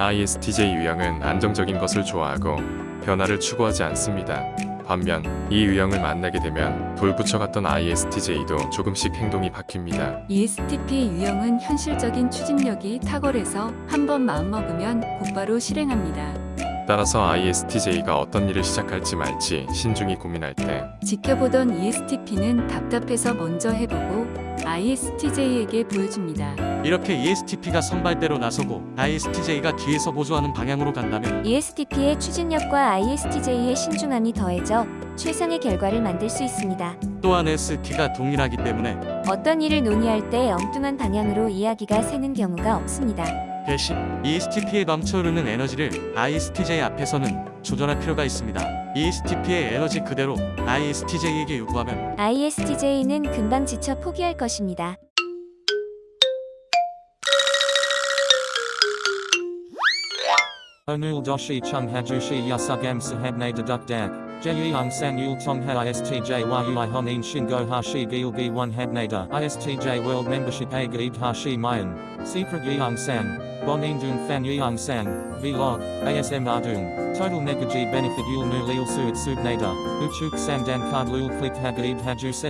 ISTJ 유형은 안정적인 것을 좋아하고 변화를 추구하지 않습니다. 반면 이 유형을 만나게 되면 돌부처 같던 ISTJ도 조금씩 행동이 바뀝니다. ESTP 유형은 현실적인 추진력이 탁월해서 한 번 마음먹으면 곧바로 실행합니다. 따라서 ISTJ가 어떤 일을 시작할지 말지 신중히 고민할 때 지켜보던 ESTP는 답답해서 먼저 해보고 ISTJ에게 보여줍니다. 이렇게 ESTP가 선발대로 나서고 ISTJ가 뒤에서 보조하는 방향으로 간다면 ESTP의 추진력과 ISTJ의 신중함이 더해져 최상의 결과를 만들 수 있습니다. 또한 ST가 동일하기 때문에 어떤 일을 논의할 때 엉뚱한 방향으로 이야기가 새는 경우가 없습니다. 대신 ESTP에 넘쳐흐르는 에너지를 ISTJ 앞에서는 조절할 필요가 있습니다. E ESTP의 에너지 그대로 ISTJ에게 요구하면 ISTJ는 금방 지쳐 포기할 것입니다. Onul doshi chung hajushi yasugam sahabne deduk dak. Jeyung san yul tong ha istj world membership. Secret yeung san. Bonin dung fan yeung san. Vlog. ASM ardung. Total negaji benefit yul nu lil suit subnada. Uchuk san dan card lul click hagaib haju se.